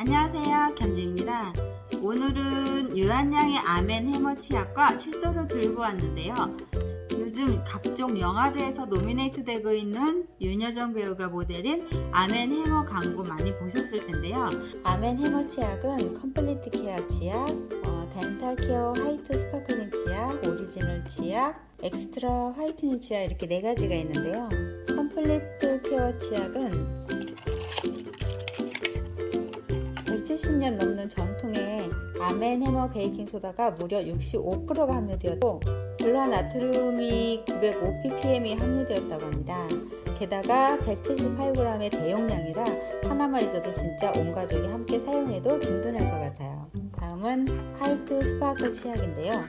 안녕하세요. 견지입니다. 오늘은 유한양의 아멘 해머 치약과 칫솔을 들고 왔는데요. 요즘 각종 영화제에서 노미네이트 되고 있는 윤여정 배우가 모델인 아멘 해머 광고 많이 보셨을 텐데요. 아멘 해머 치약은 complete care 치약, 어, dental care white sparkling 치약, 오리지널 치약, extra whitening 치약 이렇게 네 가지가 있는데요. complete care 치약은 170년 넘는 전통의 아멘 해머 베이킹 소다가 무려 65%가 함유되었고 불화나트륨이 905ppm이 함유되었다고 합니다. 게다가 178g의 대용량이라 하나만 있어도 진짜 온 가족이 함께 사용해도 든든할 것 같아요. 다음은 white sparkle 치약인데요.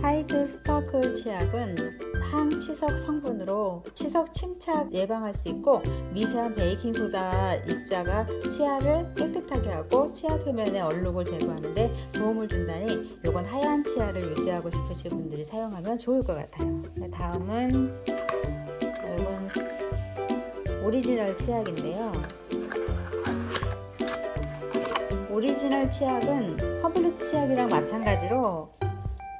white sparkle 치약은 항치석 성분으로 치석 침착 예방할 수 있고 미세한 베이킹소다 입자가 치아를 깨끗하게 하고 치아 표면의 얼룩을 제거하는데 도움을 준다니 이건 하얀 치아를 유지하고 싶으신 분들이 사용하면 좋을 것 같아요. 다음은 이건 오리지널 치약인데요. 오리지널 치약은 complete 치약이랑 마찬가지로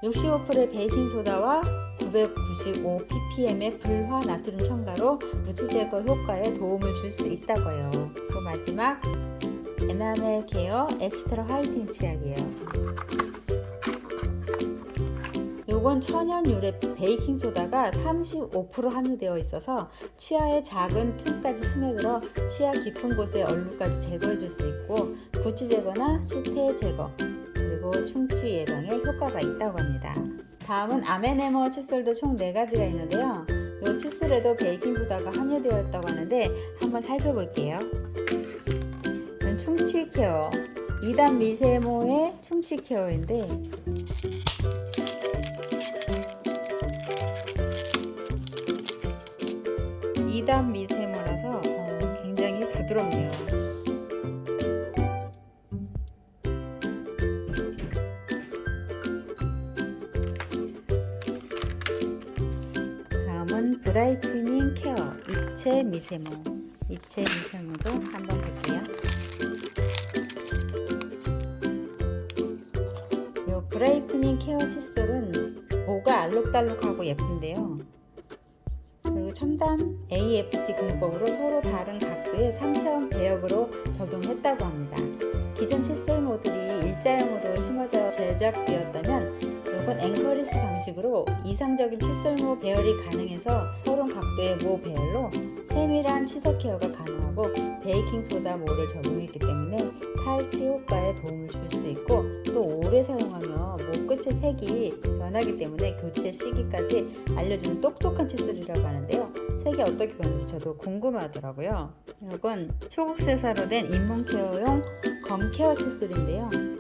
65%의 베이킹소다와 995ppm의 불화 나트륨 첨가로 구취 제거 효과에 도움을 줄 수 있다고요. 그 마지막 에나멜 care extra whitening 치약이에요. 요건 천연 유래 베이킹 소다가 35% 함유되어 있어서 치아의 작은 틈까지 스며들어 치아 깊은 곳의 얼룩까지 제거해 줄 수 있고 구취 제거나 설태 제거 그리고 충치 예방에 효과가 있다고 합니다. 다음은 아메네모 칫솔도 총 4가지가 있는데요. 이 칫솔에도 베이킹소다가 함유되어 있다고 하는데 한번 살펴볼게요. 충치 케어 2단 미세모의 충치 케어인데 미세모라서 어, 굉장히 부드럽네요. 다음은 brightening care. 입체 미세모. 입체 미세모도 한번 볼게요. 이 brightening care 칫솔은 모가 알록달록하고 예쁜데요. 그리고 첨단 AFT 공법으로 서로 다른 각도의 3차원 배열로 적용했다고 합니다. 기존 칫솔 모들이 일자형으로 심어져 제작되었다면 이건 앵커리스 방식으로 이상적인 칫솔모 배열이 가능해서 서론 각도의 모 배열로 세밀한 치석 케어가 가능하고 베이킹소다 모를 적용했기 때문에 탈취 효과에 도움을 줄 수 있고 또 오래 사용하면 모 끝의 색이 변하기 때문에 교체 시기까지 알려주는 똑똑한 칫솔이라고 하는데요. 색이 어떻게 변하는지 저도 궁금하더라고요. 이건 초국세사로 된 잇몸 케어용 검 케어 칫솔인데요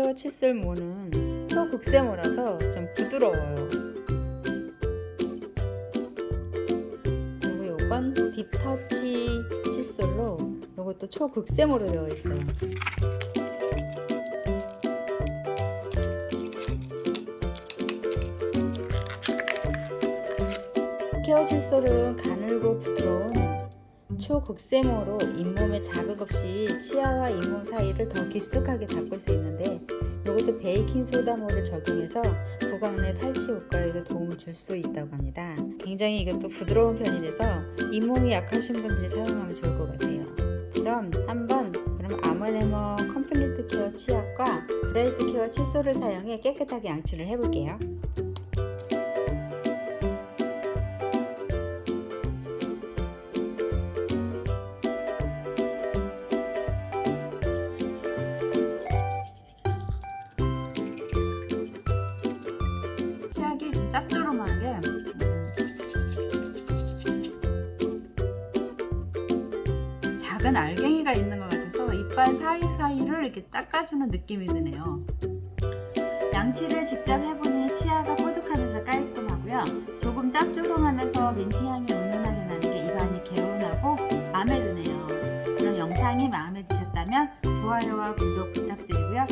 검 케어 칫솔모는 초극세모라서 좀 부드러워요. 그리고 요건 딥터치 칫솔로 이것도 초극세모로 되어 있어요. care 칫솔은 가늘고 부드러운 초극세모로 잇몸에 자극 없이 치아와 잇몸 사이를 더 깊숙하게 닦을 수 있는데 이것도 베이킹소다모를 적용해서 구강 내 탈취 효과에도 도움을 줄 수 있다고 합니다. 굉장히 이것도 부드러운 편이라서 잇몸이 약하신 분들이 사용하면 좋을 것 같아요. 그럼 한번 그럼 Arm & Hammer Complete Care 치약과 bright care 칫솔을 사용해 깨끗하게 양치를 해볼게요. 작은 알갱이가 있는 것 같아서 이빨 사이사이를 이렇게 닦아주는 느낌이 드네요. 양치를 직접 해보니 치아가 뽀득하면서 깔끔하고요. 조금 짭조름하면서 민트향이 은은하게 나는 게 입안이 개운하고 마음에 드네요. 그럼 영상이 마음에 드셨다면 좋아요와 구독 부탁드리고요